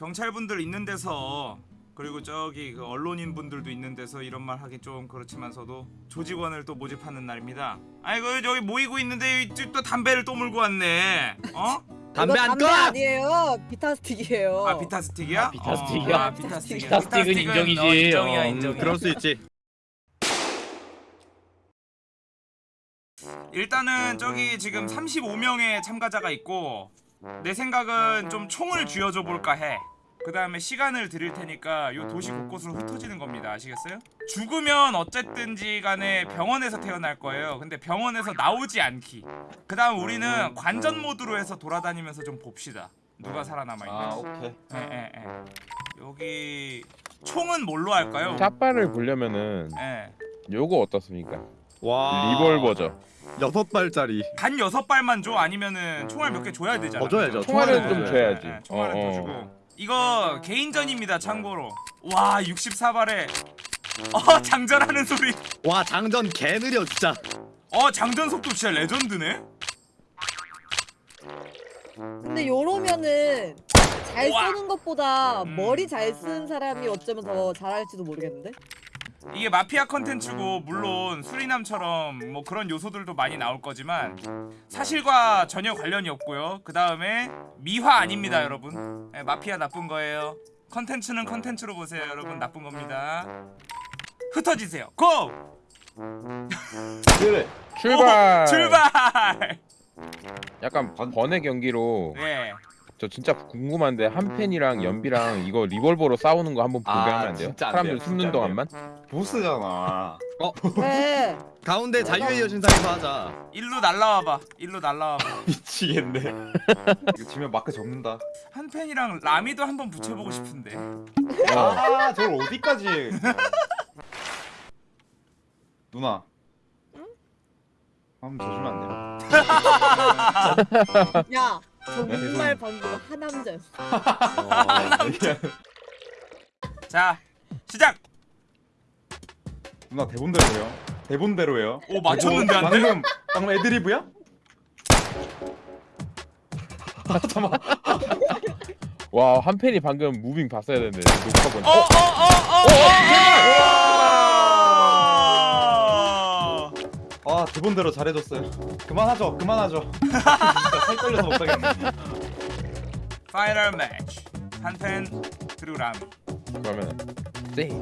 경찰분들 있는 데서 그리고 저기 그 언론인 분들도 있는 데서 이런 말 하기 좀 그렇지만서도 조직원을 또 모집하는 날입니다. 아이고 여기 모이고 있는데 또- 또 담배를 또 물고 왔네. 어? 담배 안 담배 꺼! 아니에요. 비타 스틱이에요. 아 비타 스틱이야? 아, 비타 스틱이야? 어, 아, 비타 스틱이야. 비타 스틱은 인정이지. 어, 인정이야 어, 음, 인정이야. 그럴 수 있지. 일단은 저기 지금 35명의 참가자가 있고 내 생각은 좀 총을 쥐어줘 볼까 해. 그 다음에 시간을 드릴 테니까 요 도시 곳곳으로 흩어지는 겁니다. 아시겠어요? 죽으면 어쨌든지 간에 병원에서 태어날 거예요. 근데 병원에서 나오지 않기. 그 다음 우리는 관전 모드로 해서 돌아다니면서 좀 봅시다. 누가 살아남아 아 있는지. 오케이 예, 예, 예. 여기 총은 뭘로 할까요? 샷발을 보려면은 예. 요거 어떻습니까? 와. 리볼버죠. 여섯 발짜리. 단 여섯 발만 줘 아니면은 총알 몇 개 줘야 되잖아. 더 줘야죠. 총알은 좀더 줘야지. 예, 예, 총알은 어, 더 어. 주고. 이거 개인전입니다. 참고로. 와 64발에 어 장전하는 소리. 와 장전 개 느려 진짜. 어 장전 속도 진짜 레전드네. 근데 요러면은 잘 우와. 쏘는 것보다 음. 머리 잘 쓰는 사람이 어쩌면 더 잘할지도 모르겠는데. 이게 마피아 컨텐츠고 물론 수리남처럼 뭐 그런 요소들도 많이 나올 거지만 사실과 전혀 관련이 없고요. 그 다음에 미화 아닙니다, 여러분. 예, 마피아 나쁜 거예요. 컨텐츠는 컨텐츠로 보세요, 여러분. 나쁜 겁니다. 흩어지세요. 고! 그래 출발. 오, 출발! 약간 번외 경기로 예. 저 진짜 궁금한데 한 펜이랑 연비랑 이거 리볼버로 싸우는 거 한번 보게 아, 하면 안 돼요? 진짜 안 사람들 돼요, 숨는 진짜 안 동안만? 보스잖아 네. 가운데 자유의 여신상에서 하자. 일로 날라와봐. 일로 날라와봐. 미치겠네 이거 지면 마크 접는다 한 팬이랑 라미도 한번 붙여보고 싶은데. 아 저걸 어디까지 누나 한번 져주면 안 돼요? 야 네? 정말 방금 하남자였어. 아, 자, 시작! 누나 대본대로예요 대본대로예요 오, 맞췄는데 안 돼? 방금 방금 애드리브야? 와한 펜이 방금 무빙 봤어야 되는데 녹화 본. 어, 어, 어, 어, 어, 어! 아 대본대로 잘해줬어요 그만하죠 그만하죠 진짜 살 떨려서 못하겠네 Final match. 한 팬, 그리고 라미. 그러면 3, 2, 1,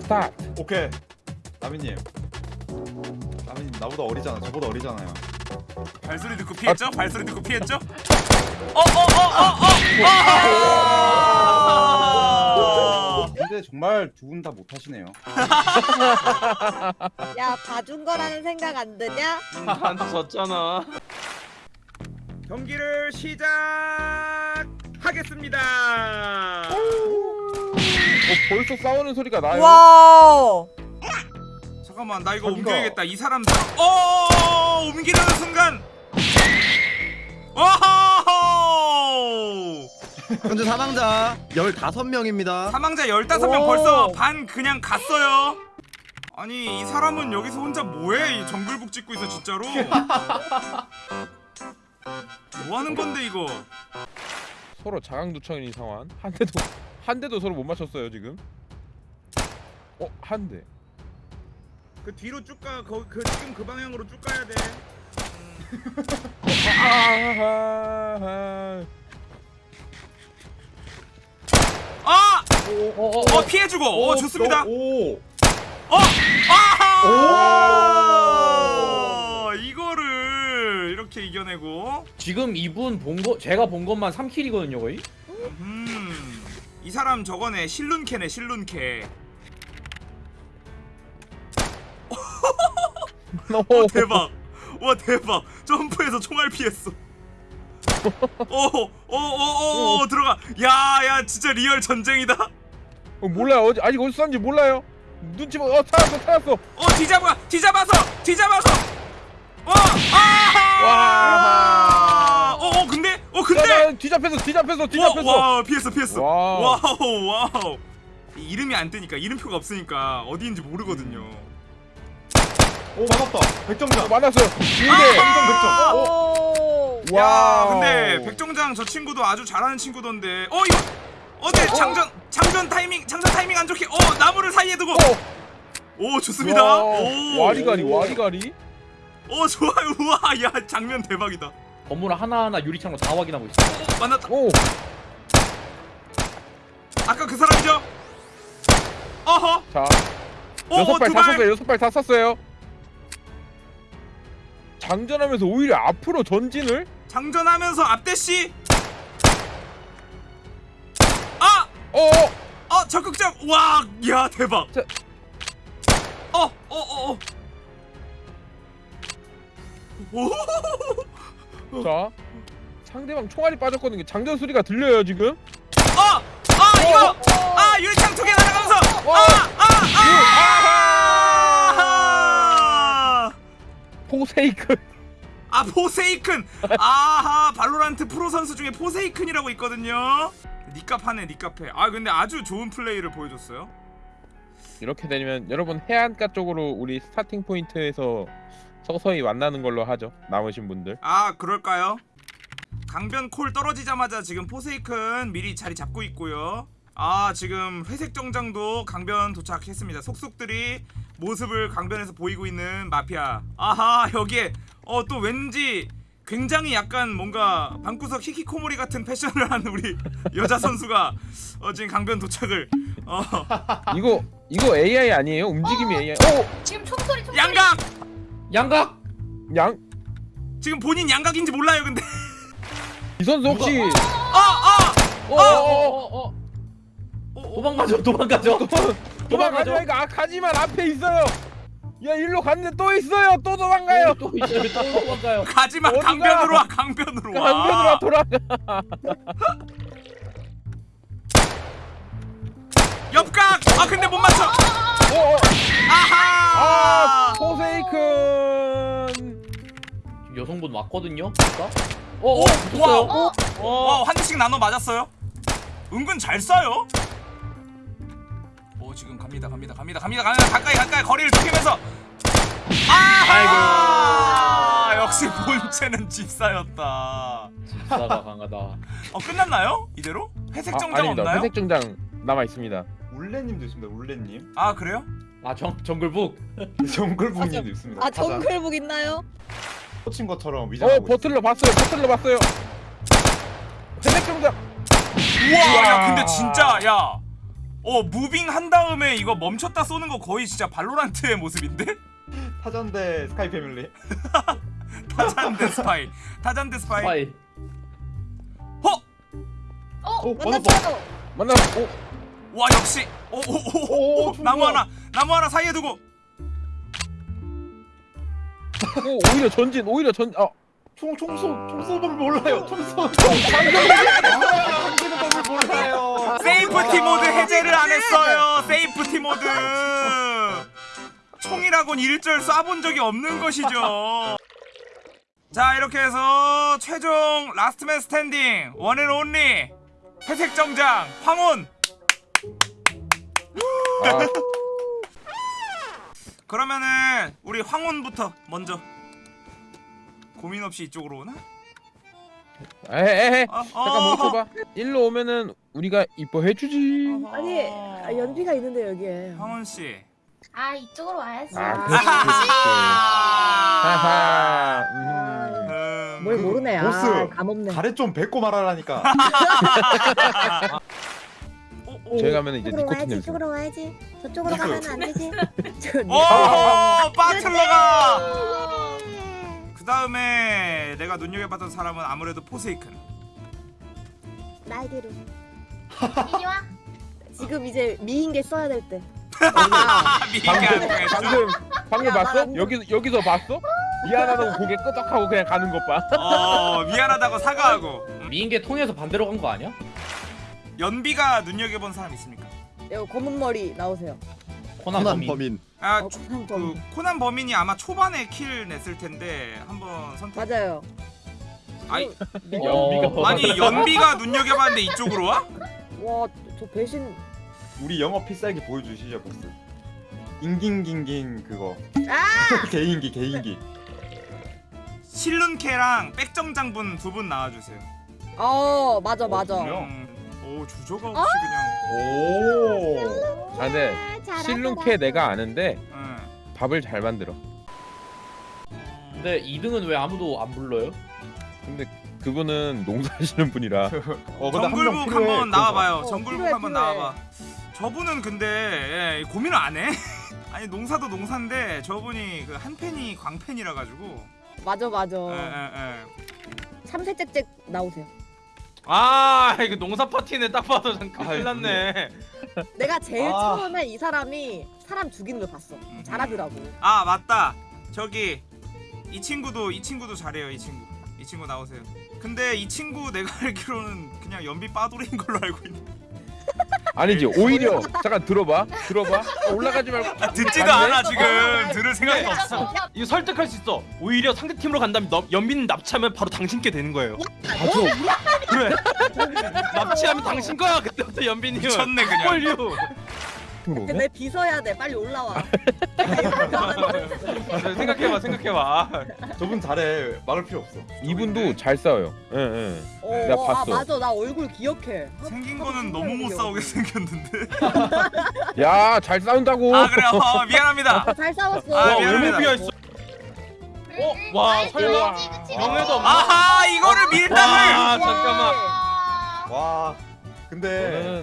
start. 오케이 라미님 라미님 나보다 어리잖아 저보다 어리잖아요 발소리 듣고 피했죠? 발소리 듣고 피했죠? 어, 어, 어, 어, 어! 정말 두 분 다 못하시네요 야 봐준 거라는 생각 안 드냐? 나한테 졌잖아. 경기를 시작하겠습니다. 어, 벌써 싸우는 소리가 나요. 와. 잠깐만, 나 이거 자기가- 옮겨야겠다. 이 사람 사- 어, 옮기려는 순간. 어허! 현재 사망자 15명입니다. 사망자 15명 오. 벌써 반 그냥 갔어요. 아니 이 사람은 여기서 혼자 뭐해? 이 정글북 찍고 있어 진짜로. 뭐 하는 건데 이거? 서로 자강두천인 상황. 한 대도 한 대도 서로 못 맞췄어요 지금. 어, 한 대. 그 뒤로 쭉 가. 거, 그 지금 그 방향으로 쭉 가야 돼. 아 어, 어 피해주고. 어 좋습니다. 오 어! 아하! 이거를 이렇게 이겨내고. 지금 이분 본 거 제가 본 것만 3킬이거든요 거의. 음. 이 사람 저거네 실룬캐네 실룬캐. 어, 대박. 와 대박. 점프해서 총알 피했어. 어어어어 들어가. 야야 진짜 real 전쟁이다. 어, 몰라요. 어디 아직 어디서 싼지 몰라요. 눈치 봐. 어, 찾았어, 찾았어. 어 뒤잡아 뒤잡아서 뒤잡아서. 어 아하. 와. 어, 어 근데 어 야, 근데. 나 뒤잡혔어, 뒤잡혔어, 뒤잡혔어. 와, 와 피했어 피했어. Wow. Wow wow. 이 이름이 안 뜨니까 이름표가 없으니까 어디인지 모르거든요. 오 맞았다 어, 백정장 만났어요. 아! 근데 백점 백점 오. 야. 근데 백정장 저 친구도 아주 잘하는 친구던데. 어 이거 어제 장전 장전 타이밍 장전 타이밍 안 좋게 어 나무를 사이에 두고. 오 좋습니다. 와, 오. 와리가리 와리가리. 오 좋아요. 우와 야 장면 대박이다. 건물 하나하나 유리창으로 다 확인하고 있어. 어, 만났다. 오. 아까 그 사람이죠? 어허. 자. 오 여섯 발다 두발. 썼어요. 여섯 발다 썼어요. 장전하면서 오히려 앞으로 전진을? 장전하면서 앞대시 아! 어. 어 적극적 와, 야 대박. 자. 어, 어, 어, 어. 오, 자. 상대방 총알이 빠졌거든요. 장전 소리가 들려요 지금. 어, 아 이거, 아 유리창 두 개 날아가면서, 어. 아, 아, 아, 아, 포세이크. 아 포세이큰, 아하 발로란트 프로 선수 중에 포세이큰이라고 있거든요. 하네, 니값해. 아 근데 아주 좋은 플레이를 보여줬어요. 이렇게 되면 여러분 해안가 쪽으로 우리 starting point에서 서서히 만나는 걸로 하죠. 남으신 분들. 아 그럴까요? 강변 콜 떨어지자마자 지금 포세이큰 미리 자리 잡고 있고요. 아 지금 회색 정장도 강변 도착했습니다. 속속들이 모습을 강변에서 보이고 있는 마피아. 아하 여기에 어 또 왠지 굉장히 약간 뭔가 방구석 히키코모리 같은 패션을 하는 우리 여자 선수가 어 지금 강변 도착을 어 이거 이거 AI 아니에요? 움직임이 AI. 오! 지금 총소리 총소리 양각 양각. 양. 지금 본인 양각인지 몰라요 근데 이 선수 혹시 어어 어어어 어. 도망가죠. 도망가죠. 도망가죠? 이거 아, 가지만 앞에 있어요. 야 일로 갔는데 또 있어요. 또 도망가요. 또 있어요. 또 도망가요. 가지마? 강변으로 와 강변으로 와 강변으로 돌아가. 옆각 아 근데 못 맞춰 어, 어. 아하 아 포세이큰. 여성분 왔거든요. 어, 오, 어. 와, 와, 한 대씩 나눠 맞았어요? 은근 잘 쏴요? 오, 지금 갑니다, 갑니다, 갑니다, 갑니다, 갑니다. 가까이, 가까이 거리를 좁히면서. 아이고. 역시 본체는 집사였다. 집사가 강하다. 어, 끝났나요? 이대로? 회색 아, 정장 아닙니다. 없나요? 회색 정장 남아 있습니다. 울레님도 있습니다. 울레님. 아, 그래요? 아, 정 정글북. 정글북님도 있습니다. 아 정글북 있나요? 꽂힌 것처럼 어 위장하고 버틀러 봤어요. 버틀러 봤어요. 회색 정장. 우와, 야, 근데 진짜, 야. 어, 무빙 한 다음에 이거 멈췄다 쏘는 거 거의 진짜 발로란트의 모습인데? 타전대 스카이 패밀리. 타잔데 스파이. 타잔데 스파이. 스파이. 허! 어? 오 맞았어. 만났어요. 만나. 오. 와 역시 오오오 오, 오, 나무. 하나 나무 하나 사이에 두고 오 오히려 전진. 오히려 전. 어. 총총쏘 총쏘 법을 몰라요. 총쏘. 장전하는 법을 몰라요. Safety mode 해제를 안 했어요. Safety mode. 총이라곤 일절 쏴본 적이 없는 것이죠. 자 이렇게 해서 최종 last man standing. One and only. 회색 정장. 황혼. 아, 그러면은 우리 황혼부터 먼저 고민 없이 이쪽으로 오나? 에헤. 어, 잠깐 멈춰봐. 일로 오면은 우리가 이뻐해 주지. 아니 아, 연비가 있는데 여기에. 황혼 씨. 아 이쪽으로 와야지 아, 그렇지, 그렇지. 하하. 음. 음, 뭘 모르네. 아 보스. 감없네. 가래 좀 뱉고 말하라니까. 저희 가면 이제 이쪽으로 니코틴 와야지. 냄새. 이쪽으로 와야지. 저쪽으로. 가면 안 되지. 저- 오, 바틀러가. 네. 그 다음에 내가 눈여겨봤던 사람은 아무래도 포세이큰. 날개로. 이리 와 지금 이제 미인계 써야 될 때. 아. 방금 방금 야, 봤어? 여기 여기서 봤어? 미안하다고 고개 끄덕하고 그냥 가는 것 봐. 어, 미안하다고 사과하고. 미인계 통해서 반대로 간 거 아니야? 연비가 눈여겨본 사람 있습니까? 여기 검은 머리 나오세요. 코난 코난 범인. 범인. 아, 어, 코난 그 범인. 코난 범인이 아마 초반에 킬 냈을 텐데 한번 선택. 맞아요. 아이, 네. 연비가 아니 연비가 눈여겨봤는데 이쪽으로 와? 와, 저 배신. 우리 영어 필살기 보여주시죠 보스. 인깅깅깅 그거. 아! 개인기 개인기. 실눈캐랑 백정장분 두분 나와주세요. 어 맞아 맞아. 음, 오 주저가 없이 그냥. 오. 아 근데 실눈캐 내가 아는데 응. 밥을 잘 만들어. 근데 2등은 왜 아무도 안 불러요? 근데 그분은 농사하시는 분이라 어 정글북 필요해. 한번 나와봐요. 어, 정글북 필요해, 한번 필요해. 나와봐. 저분은 근데 예, 고민을 안 해. 아니 농사도 농사인데 저분이 그 한 팬이 광팬이라 가지고. 맞아 맞아. 예, 예, 예. 참새짹짹 나오세요. 아 이거 농사 파티네 딱 봐도 잠깐 큰일 났네 내가 제일 아. 처음에 이 사람이 사람 죽이는 걸 봤어. 잘하더라고. 아 맞다. 저기 이 친구도 이 친구도 잘해요. 이 친구. 이 친구 나오세요. 근데 이 친구 내가 알기로는 그냥 연비 빠돌이인 걸로 알고 있는데 아니지 오히려 잠깐 들어봐 들어봐. 올라가지 말고 아, 듣지도 맞네? 않아 지금. 들을 생각이 없어. 이거 설득할 수 있어. 오히려 상대팀으로 간다면 너, 연빈 납치하면 바로 당신께 되는 거예요. 그래. 납치하면 당신 거야 그때부터 연빈이 미쳤네 그냥. 꼴류 근데 내 비서야 돼. 빨리 올라와. 생각해봐 생각해봐 저분 잘해. 막을 필요 없어. 이분도 잘 싸워요 예 예 어, 내가 아 봤어. 맞아 나 얼굴 기억해. 생긴 거는 너무 못 싸우게 생겼는데. 야 잘 싸운다고 아 그래요. 어, 미안합니다. 어, 잘 싸웠어. 아, 와 미안합니다. 비어있어 어? 와 설마 명예도 없나? 아하 이거를 밀당을. 아 잠깐만 와. 근데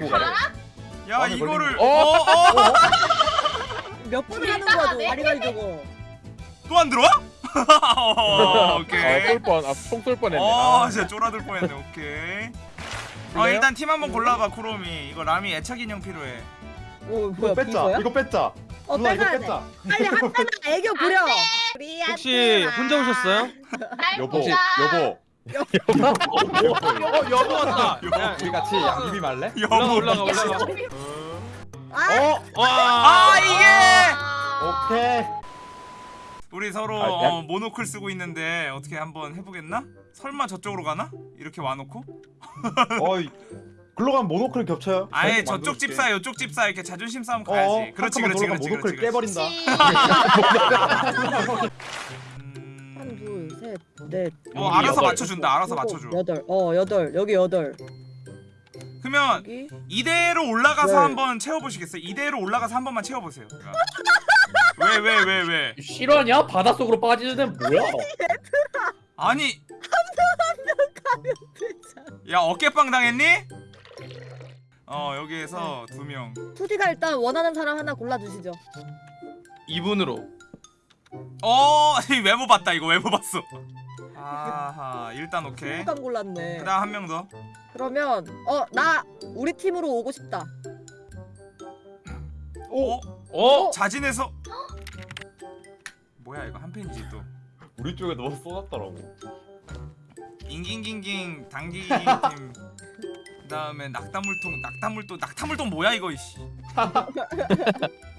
거. 가요. 야 마음에 이거를 걸린 어? 어? 몇번 하는 거야 너 와리가리 저거. 또 안 들어와? 어, 아, 오케이. 쏠 뻔, 아, 총쏠 뻔했네. 어 아. 진짜 쫄아들 뻔했네. 오케이. 어 그래요? 일단 팀 한번 골라봐 쿠로미. 이거 라미 애착 인형 필요해. 오 이거 뭐야 뺐자. 비서야? 이거 뺐자. 어 누나 이거 돼. 뺐자. 빨리 한잔 애교 부려. 우리 혹시. 혼자 오셨어요? 날 여보. 보자. 여보. 어 여보 왔다 야, 우리 같이 양귀비 말래? 올라가 올라가 올라가 아, 어. 와 아 이게 아. 오케이. 우리 서로 아, 야. 어, 모노클 쓰고 있는데 어떻게 한번 해보겠나? 설마 저쪽으로 가나? 이렇게 와놓고? 어이. 글로 가면 모노클 겹쳐요. 아예 자기 저쪽. 집사 이쪽 집사 이렇게 자존심 싸움 어, 가야지. 한 그렇지 그렇지 그렇지. 모노클 그렇지. 깨버린다. 음... 하나 둘셋넷 어 알아서 여덟. 맞춰준다. 알아서 맞춰줘. 여덟 어 여덟 여기 여덟 그러면 여기 이대로 올라가서 네. 한번 채워보시겠어요? 이대로 올라가서 한 번만 채워보세요. 왜 왜 왜 왜? 실화냐? 바닷속으로 빠지는 애는 뭐야? 아니 야 어깨빵 당했니? 어 여기에서 두 명. 투디가 일단 원하는 사람 하나 골라주시죠 이분으로 어 이 외모 봤다 이거 외모 봤어. 아하 일단 오케이. 투디감 골랐네 그다음 한 명 더. 그러면 어 나 우리 팀으로 오고 싶다 어? 어? 자진해서 뭐야 이거 한 팬이지 또. 우리 쪽에 너무 쏟았더라고. 잉깅깅깅 당기기 팀. 그다음에 낙타물통 낙타물통 낙타물통 뭐야 이거 이씨.